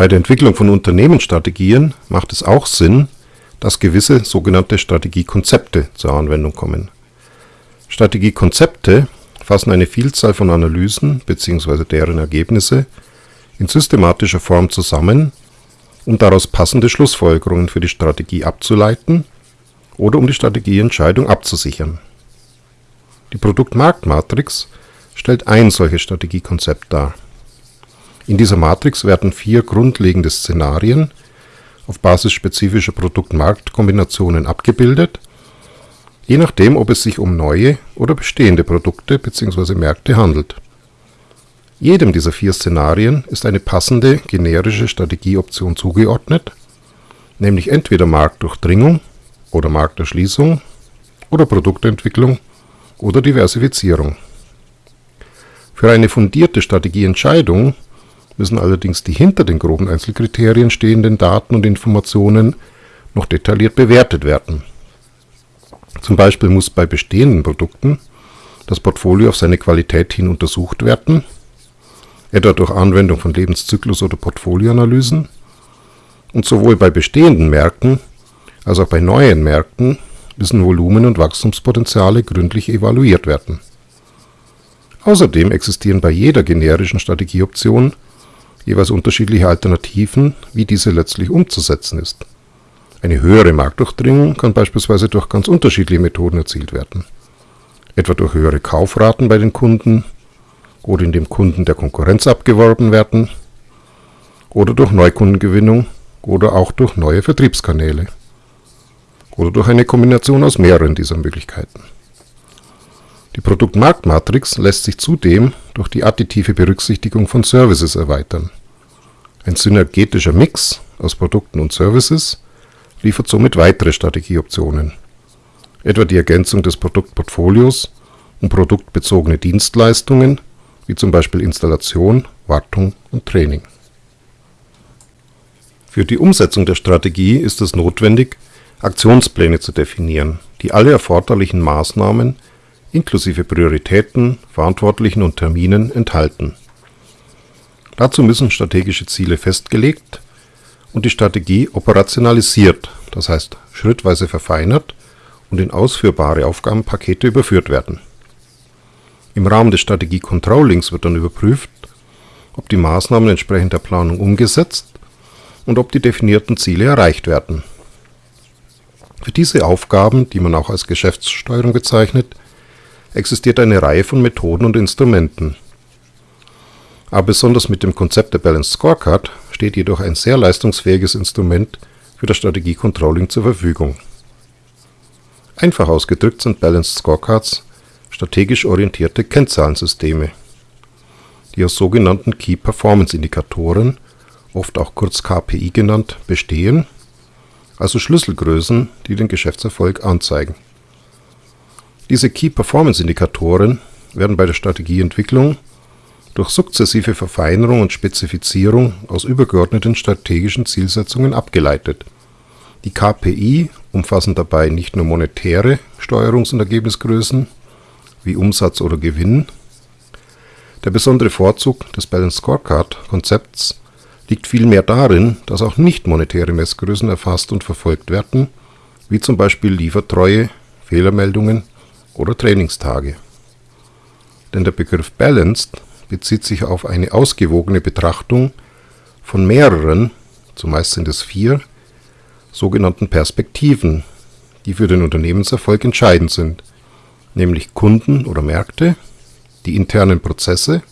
Bei der Entwicklung von Unternehmensstrategien macht es auch Sinn, dass gewisse sogenannte Strategiekonzepte zur Anwendung kommen. Strategiekonzepte fassen eine Vielzahl von Analysen bzw. deren Ergebnisse in systematischer Form zusammen, um daraus passende Schlussfolgerungen für die Strategie abzuleiten oder um die Strategieentscheidung abzusichern. Die Produktmarktmatrix stellt ein solches Strategiekonzept dar. In dieser Matrix werden vier grundlegende Szenarien auf Basis spezifischer Produkt-Markt-Kombinationen abgebildet, je nachdem, ob es sich um neue oder bestehende Produkte bzw. Märkte handelt. Jedem dieser vier Szenarien ist eine passende generische Strategieoption zugeordnet, nämlich entweder Marktdurchdringung oder Markterschließung oder Produktentwicklung oder Diversifizierung. Für eine fundierte Strategieentscheidung müssen allerdings die hinter den groben Einzelkriterien stehenden Daten und Informationen noch detailliert bewertet werden. Zum Beispiel muss bei bestehenden Produkten das Portfolio auf seine Qualität hin untersucht werden, etwa durch Anwendung von Lebenszyklus- oder Portfolioanalysen, und sowohl bei bestehenden Märkten als auch bei neuen Märkten müssen Volumen und Wachstumspotenziale gründlich evaluiert werden. Außerdem existieren bei jeder generischen Strategieoption jeweils unterschiedliche Alternativen, wie diese letztlich umzusetzen ist. Eine höhere Marktdurchdringung kann beispielsweise durch ganz unterschiedliche Methoden erzielt werden, etwa durch höhere Kaufraten bei den Kunden oder indem Kunden der Konkurrenz abgeworben werden oder durch Neukundengewinnung oder auch durch neue Vertriebskanäle oder durch eine Kombination aus mehreren dieser Möglichkeiten. Die Produktmarktmatrix lässt sich zudem durch die additive Berücksichtigung von Services erweitern. Ein synergetischer Mix aus Produkten und Services liefert somit weitere Strategieoptionen, etwa die Ergänzung des Produktportfolios um produktbezogene Dienstleistungen, wie zum Beispiel Installation, Wartung und Training. Für die Umsetzung der Strategie ist es notwendig, Aktionspläne zu definieren, die alle erforderlichen Maßnahmen inklusive Prioritäten, Verantwortlichen und Terminen enthalten. Dazu müssen strategische Ziele festgelegt und die Strategie operationalisiert, das heißt schrittweise verfeinert und in ausführbare Aufgabenpakete überführt werden. Im Rahmen des Strategie-Controllings wird dann überprüft, ob die Maßnahmen entsprechend der Planung umgesetzt und ob die definierten Ziele erreicht werden. Für diese Aufgaben, die man auch als Geschäftssteuerung bezeichnet, existiert eine Reihe von Methoden und Instrumenten. Aber besonders mit dem Konzept der Balanced Scorecard steht jedoch ein sehr leistungsfähiges Instrument für das Strategie-Controlling zur Verfügung. Einfach ausgedrückt sind Balanced Scorecards strategisch orientierte Kennzahlensysteme, die aus sogenannten Key Performance Indikatoren, oft auch kurz KPI genannt, bestehen, also Schlüsselgrößen, die den Geschäftserfolg anzeigen diese Key-Performance-Indikatoren werden bei der Strategieentwicklung durch sukzessive Verfeinerung und Spezifizierung aus übergeordneten strategischen Zielsetzungen abgeleitet. Die KPI umfassen dabei nicht nur monetäre Steuerungs- und Ergebnisgrößen wie Umsatz oder Gewinn. Der besondere Vorzug des Balanced Scorecard-Konzepts liegt vielmehr darin, dass auch nicht monetäre Messgrößen erfasst und verfolgt werden, wie zum Beispiel Liefertreue, Fehlermeldungen oder Trainingstage. Denn der Begriff Balanced bezieht sich auf eine ausgewogene Betrachtung von mehreren, zumeist sind es vier, sogenannten Perspektiven, die für den Unternehmenserfolg entscheidend sind, nämlich Kunden oder Märkte, die internen Prozesse,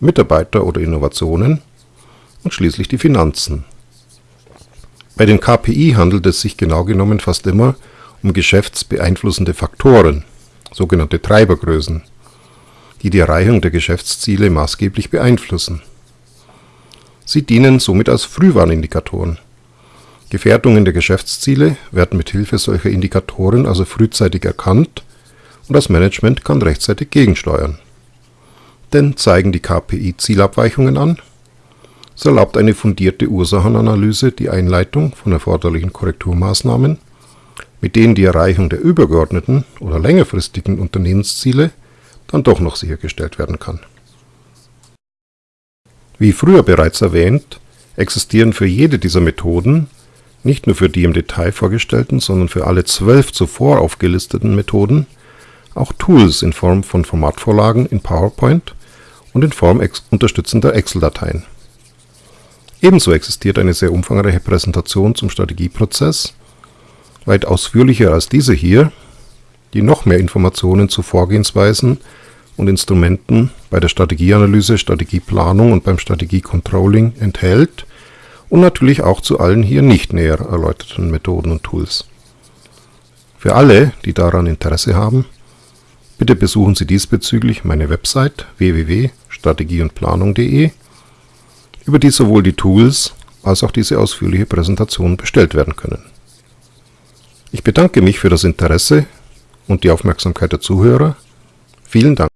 Mitarbeiter oder Innovationen und schließlich die Finanzen. Bei den KPI handelt es sich genau genommen fast immer um geschäftsbeeinflussende Faktoren, sogenannte Treibergrößen, die die Erreichung der Geschäftsziele maßgeblich beeinflussen. Sie dienen somit als Frühwarnindikatoren. Gefährdungen der Geschäftsziele werden mit Hilfe solcher Indikatoren also frühzeitig erkannt und das Management kann rechtzeitig gegensteuern. Denn zeigen die KPI Zielabweichungen an, so erlaubt eine fundierte Ursachenanalyse die Einleitung von erforderlichen Korrekturmaßnahmen mit denen die Erreichung der übergeordneten oder längerfristigen Unternehmensziele dann doch noch sichergestellt werden kann. Wie früher bereits erwähnt, existieren für jede dieser Methoden, nicht nur für die im Detail vorgestellten, sondern für alle zwölf zuvor aufgelisteten Methoden, auch Tools in Form von Formatvorlagen in PowerPoint und in Form unterstützender Excel-Dateien. Ebenso existiert eine sehr umfangreiche Präsentation zum Strategieprozess, weit ausführlicher als diese hier, die noch mehr Informationen zu Vorgehensweisen und Instrumenten bei der Strategieanalyse, Strategieplanung und beim Strategiecontrolling enthält und natürlich auch zu allen hier nicht näher erläuterten Methoden und Tools. Für alle, die daran Interesse haben, bitte besuchen Sie diesbezüglich meine Website www.strategieundplanung.de, über die sowohl die Tools als auch diese ausführliche Präsentation bestellt werden können. Ich bedanke mich für das Interesse und die Aufmerksamkeit der Zuhörer. Vielen Dank.